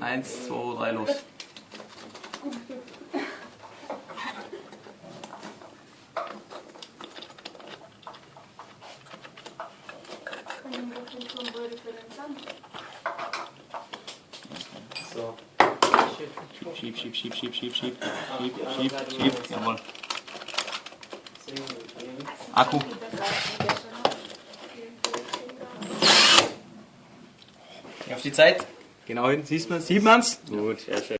Eins, zwei, drei, los. So. Schieb, schieb, schieb, schieb, schieb, schieb, schieb, schieb, schieb, jawohl. Akku. Auf die Zeit. Genau hin, siehst man, sieht man's? Gut, sehr schön.